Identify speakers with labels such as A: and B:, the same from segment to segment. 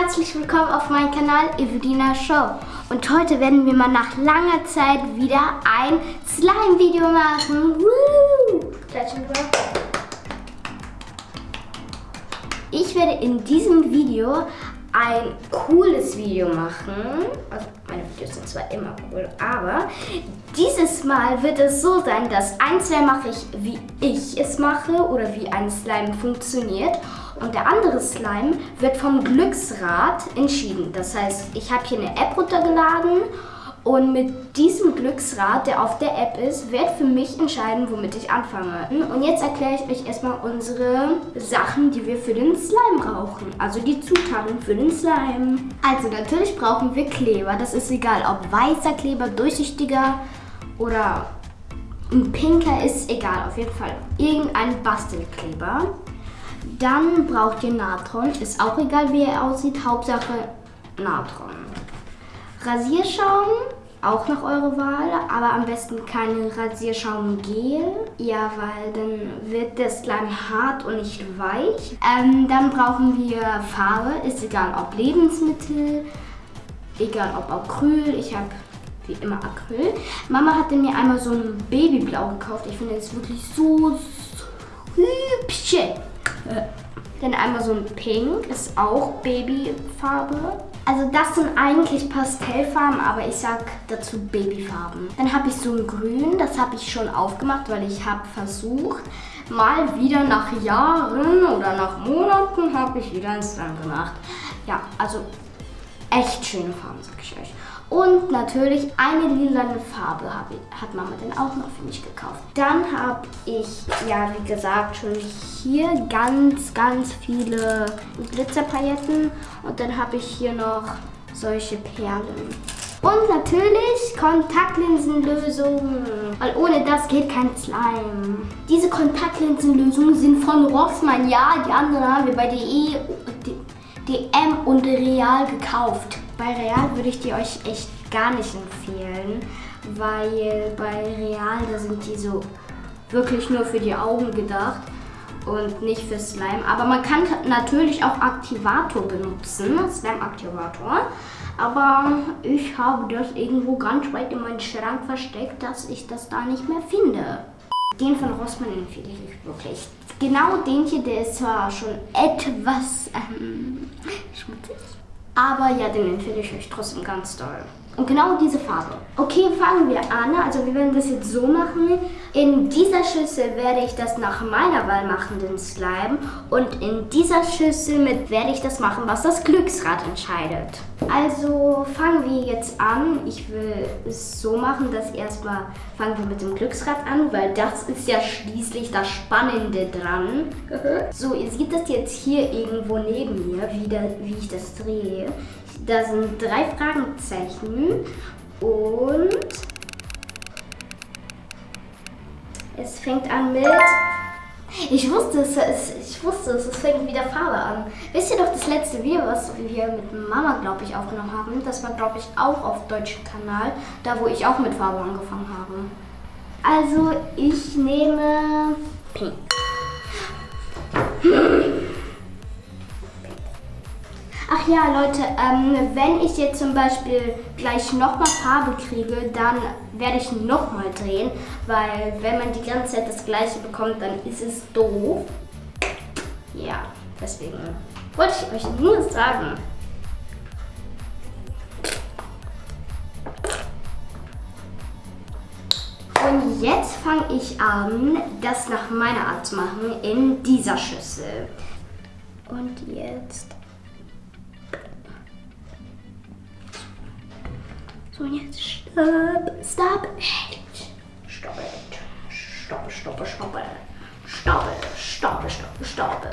A: herzlich willkommen auf meinem Kanal Evelina Show. Und heute werden wir mal nach langer Zeit wieder ein Slime-Video machen. Woo! Ich werde in diesem Video ein cooles Video machen. Also meine Videos sind zwar immer cool, aber dieses Mal wird es so sein, dass ein Slime mache ich, wie ich es mache oder wie ein Slime funktioniert. Und der andere Slime wird vom Glücksrad entschieden. Das heißt, ich habe hier eine App runtergeladen und mit diesem Glücksrad, der auf der App ist, wird für mich entscheiden, womit ich anfange. Und jetzt erkläre ich euch erstmal unsere Sachen, die wir für den Slime brauchen. Also die Zutaten für den Slime. Also natürlich brauchen wir Kleber. Das ist egal, ob weißer Kleber, durchsichtiger oder ein pinker ist egal. Auf jeden Fall irgendein Bastelkleber. Dann braucht ihr Natron. Ist auch egal, wie er aussieht. Hauptsache Natron. Rasierschaum, auch nach eurer Wahl, aber am besten kein Rasierschaumgel. Ja, weil dann wird der Slime hart und nicht weich. Ähm, dann brauchen wir Farbe, ist egal ob Lebensmittel, egal ob Acryl. Ich habe wie immer Acryl. Mama hatte mir einmal so ein Babyblau gekauft. Ich finde es wirklich so hübsch. Dann einmal so ein Pink, ist auch Babyfarbe. Also das sind eigentlich Pastellfarben, aber ich sag dazu Babyfarben. Dann habe ich so ein Grün, das habe ich schon aufgemacht, weil ich habe versucht, mal wieder nach Jahren oder nach Monaten habe ich wieder ein Slime gemacht. Ja, also echt schöne Farben, sag ich euch. Und natürlich eine lilane Farbe ich, hat Mama dann auch noch für mich gekauft. Dann habe ich, ja wie gesagt, schon hier ganz, ganz viele Glitzerpailletten. Und dann habe ich hier noch solche Perlen. Und natürlich Kontaktlinsenlösung, weil ohne das geht kein Slime. Diese Kontaktlinsenlösungen sind von Rossmann, ja, die anderen haben wir bei DM und Real gekauft. Bei Real würde ich die euch echt gar nicht empfehlen, weil bei Real, da sind die so wirklich nur für die Augen gedacht und nicht für Slime. Aber man kann natürlich auch Aktivator benutzen, Slime-Aktivator. Aber ich habe das irgendwo ganz weit in meinen Schrank versteckt, dass ich das da nicht mehr finde. Den von Rossmann empfehle ich wirklich. Genau den hier, der ist zwar schon etwas ähm, schmutzig, aber ja, den empfehle ich euch trotzdem ganz doll. Und genau diese Farbe. Okay, fangen wir an. Also wir werden das jetzt so machen. In dieser Schüssel werde ich das nach meiner Wahl machen, den Slime. Und in dieser Schüssel mit werde ich das machen, was das Glücksrad entscheidet. Also fangen wir jetzt an. Ich will es so machen, dass erstmal fangen wir mit dem Glücksrad an, weil das ist ja schließlich das Spannende dran. so, ihr seht das jetzt hier irgendwo neben mir, wie, da, wie ich das drehe. Da sind drei Fragezeichen und es fängt an mit... Ich wusste es, ich wusste es, es fängt wieder Farbe an. Wisst ihr doch das letzte Video, was wir mit Mama, glaube ich, aufgenommen haben? Das war, glaube ich, auch auf deutschen Kanal, da wo ich auch mit Farbe angefangen habe. Also, ich nehme Pink. Ach ja, Leute, ähm, wenn ich jetzt zum Beispiel gleich nochmal Farbe kriege, dann werde ich nochmal drehen, weil wenn man die ganze Zeit das gleiche bekommt, dann ist es doof. Ja, deswegen wollte ich euch nur sagen. Und jetzt fange ich an, das nach meiner Art zu machen in dieser Schüssel. Und jetzt So, und jetzt stopp, stop it. Stop it. Stoppe, stoppe, stoppe. Stoppe, stoppe, stoppe, stoppe.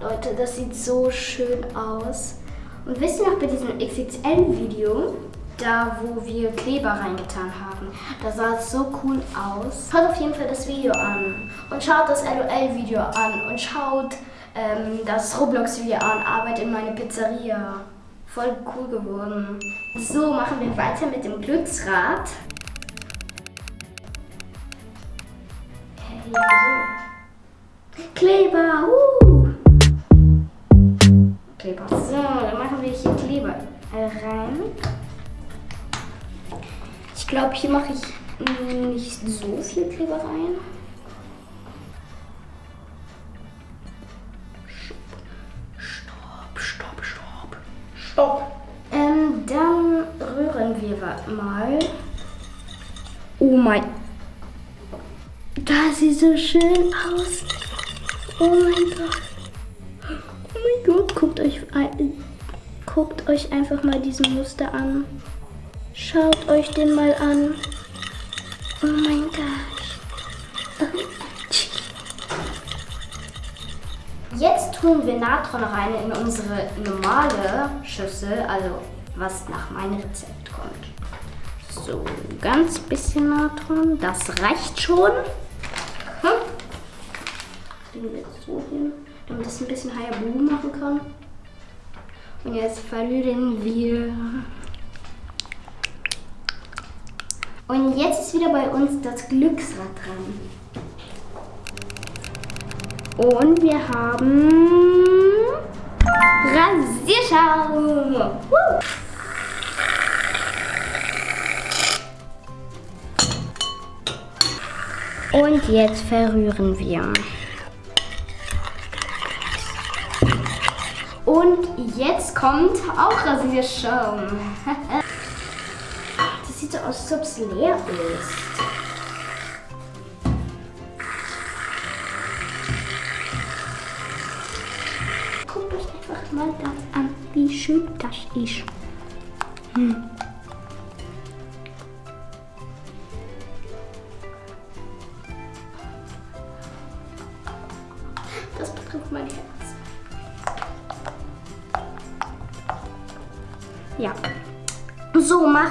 A: Leute, das sieht so schön aus. Und wisst ihr noch bei diesem XXL-Video, da wo wir Kleber reingetan haben, da sah es so cool aus. Schaut auf jeden Fall das Video an und schaut das LOL-Video an und schaut ähm, das Roblox-Video an, Arbeit in meine Pizzeria voll cool geworden. So, machen wir weiter mit dem Glücksrad. Okay, so. Kleber, uh! Kleber. So, dann machen wir hier Kleber rein. Ich glaube, hier mache ich nicht so viel Kleber rein. Wir mal. Oh mein. Das sieht so schön aus. Oh mein Gott. Oh mein Gott, guckt euch, ein, guckt euch einfach mal diesen Muster an. Schaut euch den mal an. Oh mein Gott. Jetzt tun wir Natron rein in unsere normale Schüssel, also was nach meinem Rezept kommt. So, ganz bisschen Natron, das reicht schon. Hm? Wir jetzt so hin, damit es ein bisschen Hayabu machen kann. Und jetzt verrühren wir. Und jetzt ist wieder bei uns das Glücksrad dran. Und wir haben Rasierschaum. Woo! Und jetzt verrühren wir. Und jetzt kommt auch Rasierschaum. Das sieht so aus, als ob es leer ist. Guckt euch einfach mal das an, wie schön das ist. Hm.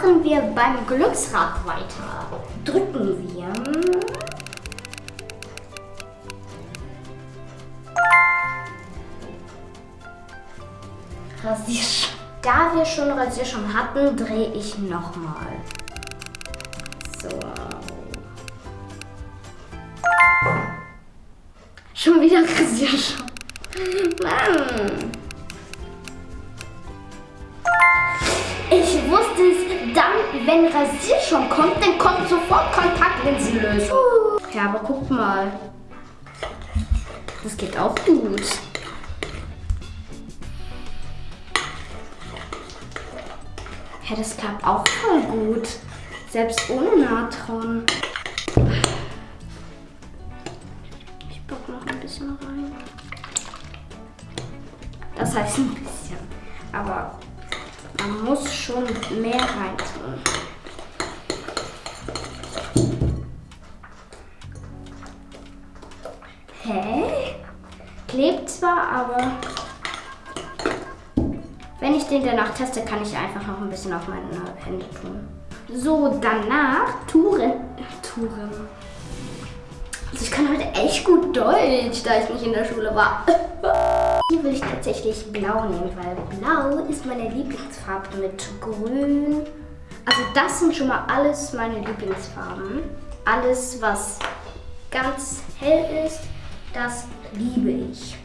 A: Machen wir beim Glücksrad weiter. Drücken wir. Rasierschaum. Da wir schon Rasierschaum hatten, drehe ich nochmal. So. Schon wieder Rasierschaum. Mann. Ich wusste es, dann, wenn Rasierschaum kommt, dann kommt sofort Kontaktlinsenlösung. Ja, aber guck mal. Das geht auch gut. Ja, das klappt auch voll gut. Selbst ohne Natron. Ich bock noch ein bisschen rein. Das heißt ein bisschen. Aber man muss schon mehr reintun. Hä? Klebt zwar, aber wenn ich den danach teste, kann ich einfach noch ein bisschen auf meine Hände tun. So, danach Touren. Touren. Also ich kann heute echt gut Deutsch, da ich nicht in der Schule war. Hier will ich tatsächlich blau nehmen, weil blau ist meine Lieblingsfarbe mit grün. Also das sind schon mal alles meine Lieblingsfarben. Alles, was ganz hell ist, das liebe ich.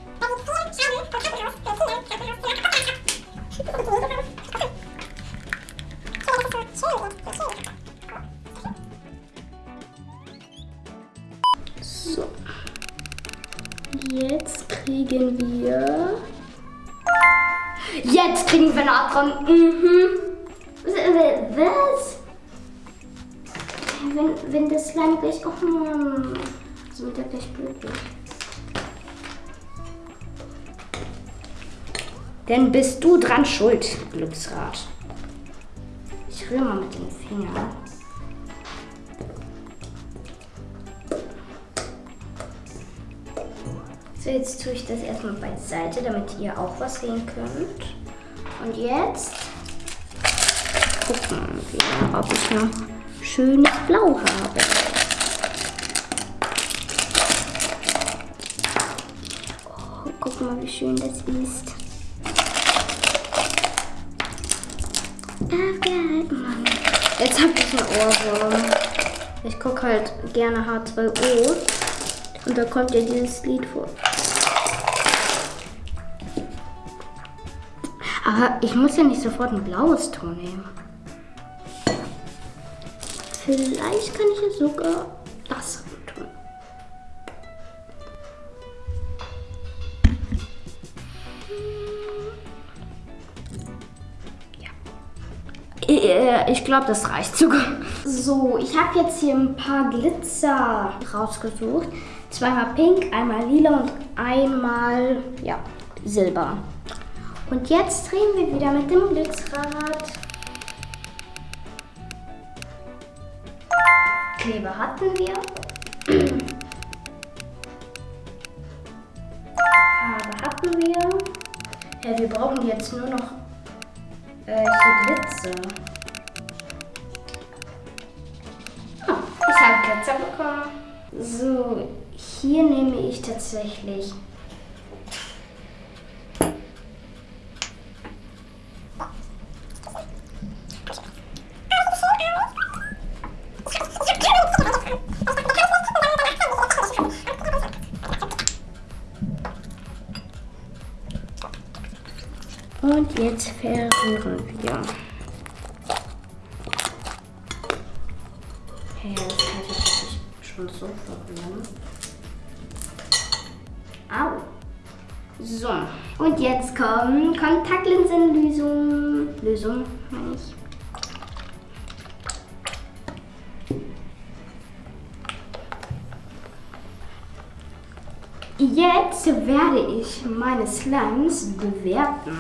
A: Natron. Mhm. Was? Wenn, wenn das Slime gleich. Oh Mann. So wird er gleich glücklich. Denn bist du dran schuld, Glücksrad. Ich rühre mal mit den Fingern. So, jetzt tue ich das erstmal beiseite, damit ihr auch was sehen könnt. Und jetzt gucken wir, ob ich noch schönes Blau habe. Oh, guck mal, wie schön das ist. Mann. Jetzt habe ich einen Ohrwurm. Ich gucke halt gerne H2O. Und da kommt ja dieses Lied vor. Aber ich muss ja nicht sofort ein blaues Ton nehmen. Vielleicht kann ich ja sogar das tun. Ja. Ich glaube, das reicht sogar. So, ich habe jetzt hier ein paar Glitzer rausgesucht. Zweimal pink, einmal lila und einmal, ja, silber. Und jetzt drehen wir wieder mit dem Glücksrad. Kleber hatten wir. Farbe hatten wir. Ja, wir brauchen jetzt nur noch äh, Glitzer. Oh, ich habe Glitzer bekommen. So, hier nehme ich tatsächlich Und jetzt verrühren wir. Hey, das kann ich schon so verrühren. Au. So, und jetzt kommt Kontaktlinsenlösung. Lösung, meine ich. Jetzt werde ich meine Slimes bewerten.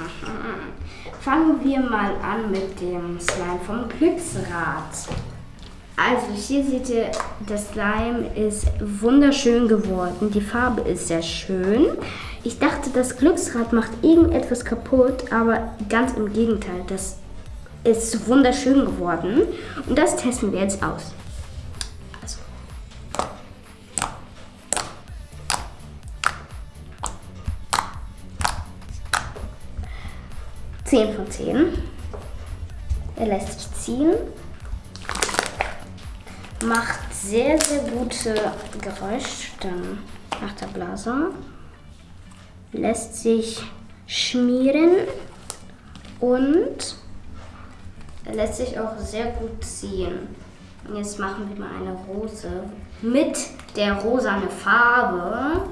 A: Fangen wir mal an mit dem Slime vom Glücksrad. Also hier seht ihr, das Slime ist wunderschön geworden. Die Farbe ist sehr schön. Ich dachte, das Glücksrad macht irgendetwas kaputt, aber ganz im Gegenteil. Das ist wunderschön geworden. Und das testen wir jetzt aus. 10 von 10. Er lässt sich ziehen. Macht sehr, sehr gute Geräusche dann nach der Blase. Lässt sich schmieren und lässt sich auch sehr gut ziehen. Und jetzt machen wir mal eine Rose mit der rosane Farbe.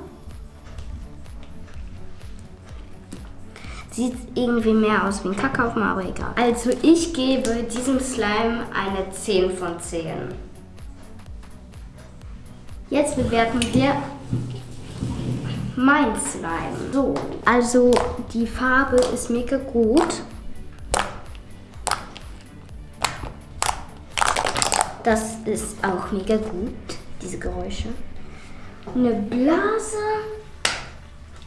A: Sieht irgendwie mehr aus wie ein Kackhaufen, aber egal. Also ich gebe diesem Slime eine 10 von 10. Jetzt bewerten wir mein Slime. So, also die Farbe ist mega gut. Das ist auch mega gut, diese Geräusche. Eine Blase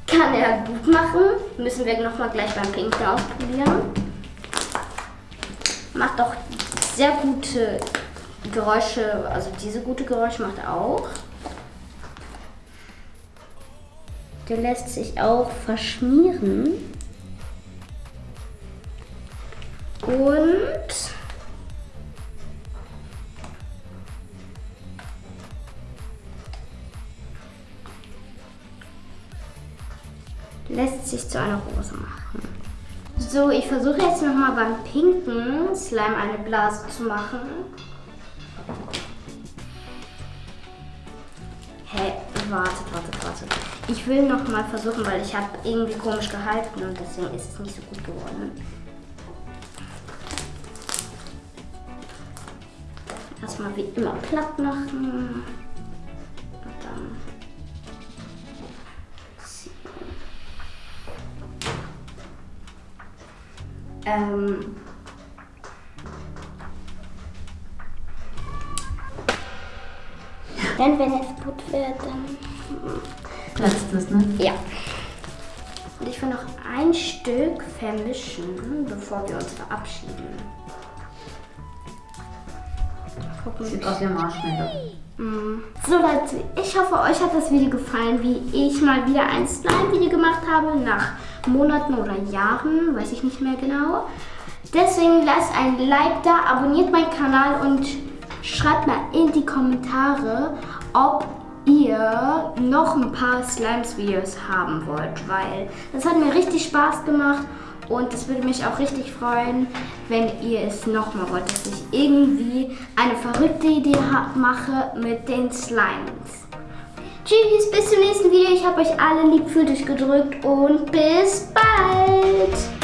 A: kann er gut machen. Müssen wir nochmal gleich beim Pinken ausprobieren. Macht auch sehr gute Geräusche, also diese gute Geräusche macht er auch. Der lässt sich auch verschmieren. Und lässt sich zu einer Rose machen. So, ich versuche jetzt nochmal beim pinken Slime eine Blase zu machen. Hä, hey, wartet, wartet, wartet. Ich will nochmal versuchen, weil ich habe irgendwie komisch gehalten und deswegen ist es nicht so gut geworden. Erstmal wie immer platt machen. Ähm, denn wenn es gut wird, dann
B: platzt es, ne?
A: Ja. Und ich will noch ein Stück vermischen, bevor wir uns verabschieden.
B: Gucken. Sieht aus wie Marshmallow.
A: Mm. So Leute, ich hoffe euch hat das Video gefallen, wie ich mal wieder ein Slime-Video gemacht habe nach Monaten oder Jahren, weiß ich nicht mehr genau. Deswegen lasst ein Like da, abonniert meinen Kanal und schreibt mal in die Kommentare, ob ihr noch ein paar Slimes-Videos haben wollt, weil das hat mir richtig Spaß gemacht Und es würde mich auch richtig freuen, wenn ihr es nochmal wollt, dass ich irgendwie eine verrückte Idee mache mit den Slimes. Tschüss, bis zum nächsten Video. Ich habe euch alle lieb für dich gedrückt und bis bald.